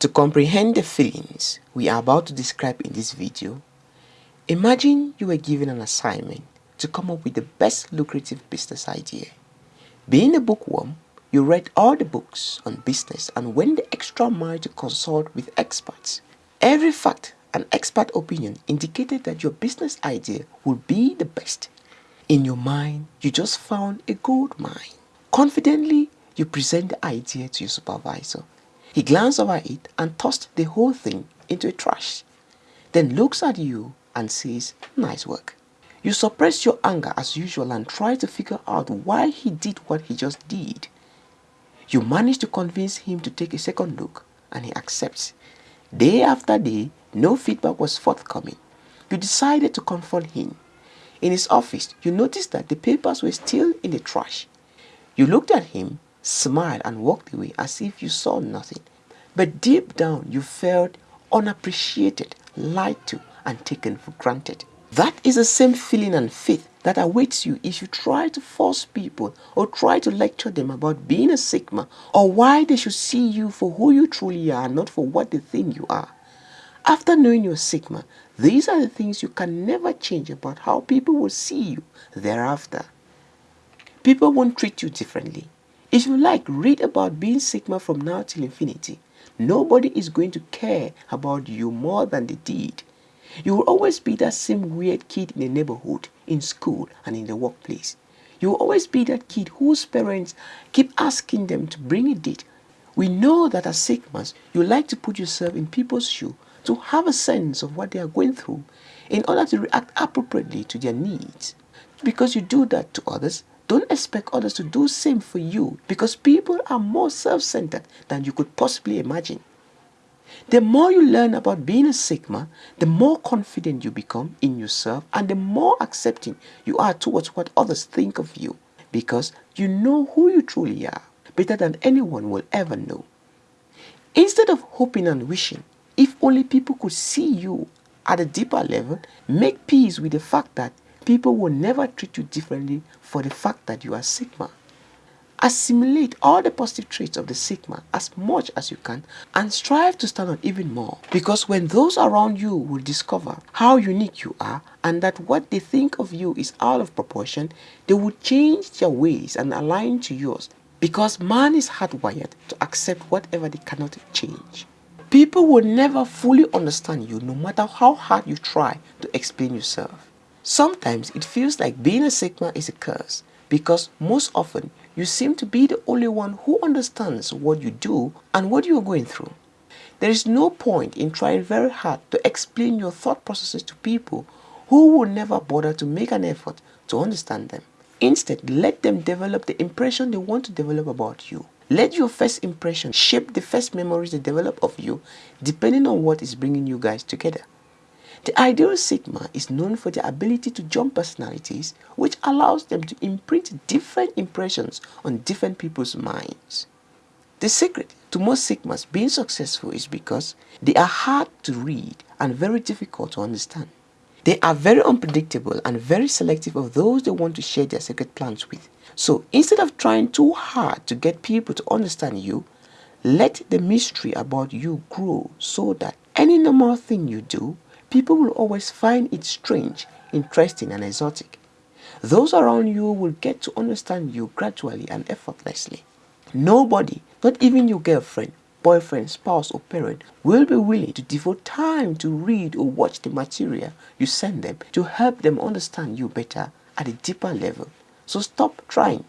To comprehend the feelings we are about to describe in this video, imagine you were given an assignment to come up with the best lucrative business idea. Being a bookworm, you read all the books on business and went the extra mile to consult with experts. Every fact and expert opinion indicated that your business idea would be the best. In your mind, you just found a gold mine. Confidently, you present the idea to your supervisor he glanced over it and tossed the whole thing into a trash, then looks at you and says, nice work. You suppress your anger as usual and try to figure out why he did what he just did. You manage to convince him to take a second look and he accepts. Day after day, no feedback was forthcoming. You decided to confront him. In his office, you noticed that the papers were still in the trash. You looked at him smiled and walked away as if you saw nothing. But deep down you felt unappreciated, lied to and taken for granted. That is the same feeling and faith that awaits you if you try to force people or try to lecture them about being a Sigma or why they should see you for who you truly are, not for what they think you are. After knowing your Sigma, these are the things you can never change about how people will see you thereafter. People won't treat you differently. If you like, read about being Sigma from now till infinity. Nobody is going to care about you more than they did. You will always be that same weird kid in the neighborhood, in school, and in the workplace. You will always be that kid whose parents keep asking them to bring a date. We know that as Sigmas, you like to put yourself in people's shoe to have a sense of what they are going through in order to react appropriately to their needs. Because you do that to others, don't expect others to do same for you because people are more self-centered than you could possibly imagine. The more you learn about being a Sigma, the more confident you become in yourself and the more accepting you are towards what others think of you because you know who you truly are better than anyone will ever know. Instead of hoping and wishing, if only people could see you at a deeper level, make peace with the fact that people will never treat you differently for the fact that you are Sigma. Assimilate all the positive traits of the Sigma as much as you can and strive to stand out even more because when those around you will discover how unique you are and that what they think of you is out of proportion, they will change their ways and align to yours because man is hardwired to accept whatever they cannot change. People will never fully understand you no matter how hard you try to explain yourself. Sometimes it feels like being a Sigma is a curse because most often you seem to be the only one who understands what you do and what you are going through. There is no point in trying very hard to explain your thought processes to people who will never bother to make an effort to understand them. Instead, let them develop the impression they want to develop about you. Let your first impression shape the first memories they develop of you depending on what is bringing you guys together. The ideal Sigma is known for their ability to jump personalities, which allows them to imprint different impressions on different people's minds. The secret to most Sigmas being successful is because they are hard to read and very difficult to understand. They are very unpredictable and very selective of those they want to share their secret plans with. So instead of trying too hard to get people to understand you, let the mystery about you grow so that any normal thing you do people will always find it strange, interesting and exotic. Those around you will get to understand you gradually and effortlessly. Nobody, not even your girlfriend, boyfriend, spouse or parent will be willing to devote time to read or watch the material you send them to help them understand you better at a deeper level. So stop trying